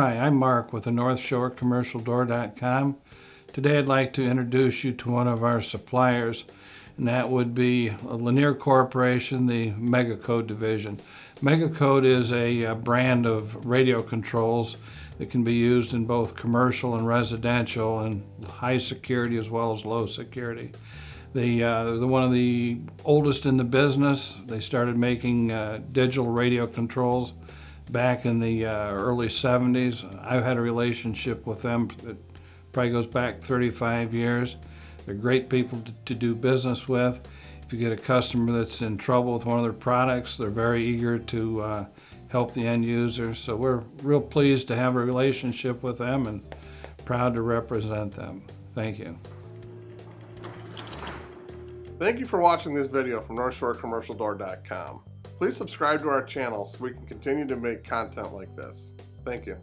Hi, I'm Mark with the North Shore Commercial Door.com. Today I'd like to introduce you to one of our suppliers, and that would be Linear Corporation, the Megacode division. Megacode is a, a brand of radio controls that can be used in both commercial and residential and high security as well as low security. They, uh, they're one of the oldest in the business. They started making uh, digital radio controls back in the uh, early 70s. I've had a relationship with them that probably goes back 35 years. They're great people to, to, do business with. If you get a customer that's in trouble with one of their products, they're very eager to uh, help the end user. So we're real pleased to have a relationship with them and proud to represent them. Thank you. Thank you for watching this video from NorthshoreCommercialDoor.com. Please subscribe to our channel so we can continue to make content like this. Thank you.